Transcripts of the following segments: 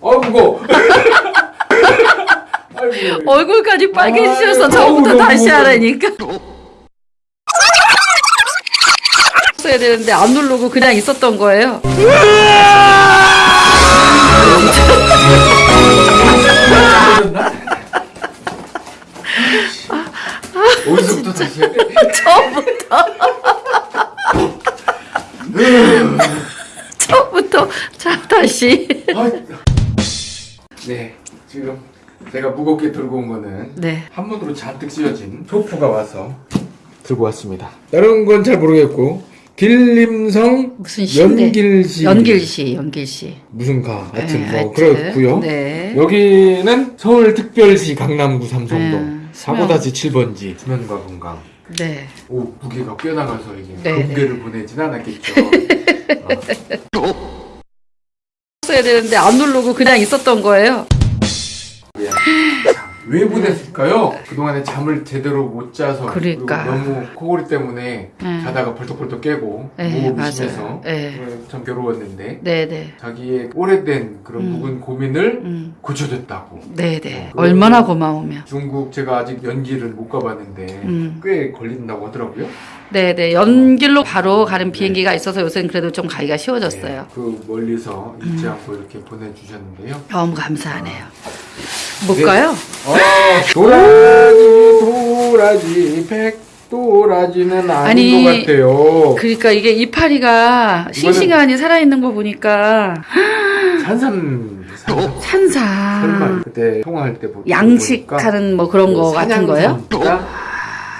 어. 아이고. 얼굴까지 빨개지셔서 처음부터 다시. 하라니까. 써야 되는데 안 누르고 그냥 있었던 거예요. 어디서부터 다시 해? 처음부터. 처음부터 자 다시. 아이. 네, 지금 제가 무겁게 들고 온 거는 네. 한문으로 잔뜩 씌워진 소프가 와서 들고 왔습니다. 다른 건 잘 모르겠고 길림성 무슨 시인데? 연길시 연길시, 연길시. 무슨 가 하여튼 네, 뭐. 그렇고요. 네. 여기는 서울특별시 강남구 삼성동 음, 사고다시 7번지 수면과 건강. 네. 오 무게가 꽤 나가서 이게 네, 금괴를 보내진 않았겠죠. 어, 써야 되는데 안 누르고 그냥 있었던 거예요. 참, 왜 보냈을까요? 그동안에 잠을 제대로 못 자서 그러니까. 너무 코골이 때문에 음. 자다가 벌떡벌떡 깨고 네, 무호흡이 맞아요. 심해서 네. 참 괴로웠는데 네네. 자기의 오래된 그런 음. 묵은 고민을 음. 고쳐줬다고 네네. 어, 얼마나 고마우면. 중국 제가 아직 연기를 못 가봤는데 음. 꽤 걸린다고 하더라고요 네 네. 연길로 바로 가는 비행기가 있어서 요새는 그래도 좀 가기가 쉬워졌어요. 네, 그 멀리서 잊지 음. 않고 이렇게 보내주셨는데요 너무 감사하네요. 뭘까요? 아, 도라지 도라지 백도라지는 아닌 아니, 것 같아요 그러니까 이게 이파리가 싱싱하니 살아있는 거 보니까 산삼 산삼. 설마 그때 통화할 때 보- 보니까 양식하는 뭐 그런 거 같은 거예요?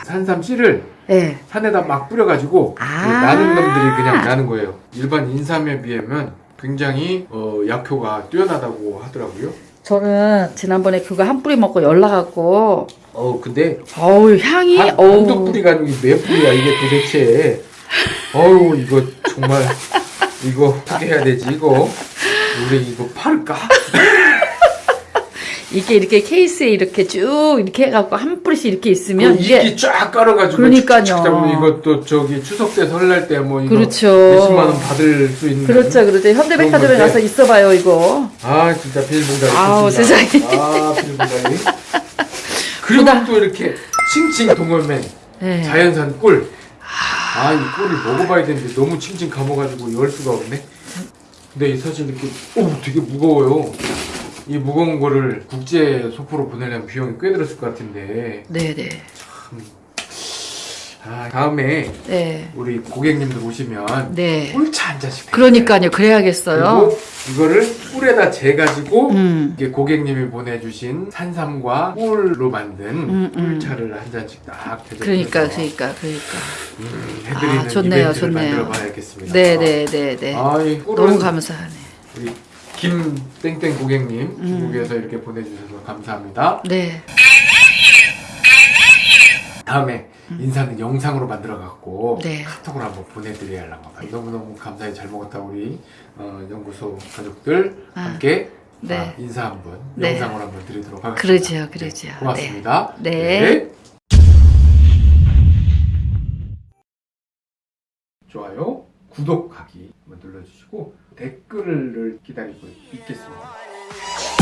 산삼 씨를 네. 산에다 막 뿌려가지고 아. 그 나는 놈들이 그냥 나는 거예요. 일반 인삼에 비하면 굉장히 어, 약효가 뛰어나다고 하더라고요. 저는 지난번에 그거 한 뿌리 먹고 연락갖고 어 근데 어우 향이 한, 어우 한두 뿌리가 아니고 몇 뿌리야 이게 도대체 어우 이거 정말 이거 어떻게 해야 되지 이거 우리 이거 팔을까? 이게 이렇게 케이스에 이렇게 쭉 이렇게 해갖고 한 뿌리씩 이렇게 있으면 그 이게 쫙 깔아가지고 그러니까요. 잡으면 이것도 저기 추석 때 설날 때 뭐 이거 그렇죠. 몇십만 원 받을 수 있는 그렇죠 그렇죠 현대백화점에. 가서 있어봐요 이거 아 진짜 빌분다리 아우. 세상에. 아 빌분다리 그리고 보다. 또 이렇게 칭칭 동원맨 네. 자연산 꿀. 아, 이 꿀을 먹어봐야 되는데 너무 칭칭 감아가지고 열 수가 없네. 근데 이 사실 이렇게, 오, 되게 무거워요. 이 무거운 거를 국제 소포로 보내려면 비용이 꽤 들었을 것 같은데. 네네 아, 다음에 네. 우리 고객님들 오시면 네. 꿀차 한 잔씩. 그러니까요 그래야겠어요 그리고 이거를 꿀에다 재가지고 음. 이게 고객님이 보내주신 산삼과 꿀로 만든 음, 음. 꿀차를 한 잔씩 딱 그러니까 그러니까 그러니까 음, 해드리는 아, 좋네요, 이벤트를 좋네요. 만들어 봐야겠습니다. 네네네네 아, 너무 감사하네 우리 김땡땡 고객님 음. 중국에서 이렇게 보내주셔서 감사합니다. 네 다음에 인사는 영상으로 만들어갖고 음. 네. 카톡으로 한번 보내드려야 하려고 너무너무 감사히 잘 먹었다 우리 어, 연구소 가족들 아, 함께 네. 아, 인사 한번 네. 영상으로 한번 드리도록 하겠습니다. 그러지요 네, 고맙습니다. 네. 네. 좋아요, 구독하기 눌러주시고 댓글을 기다리고 있겠습니다.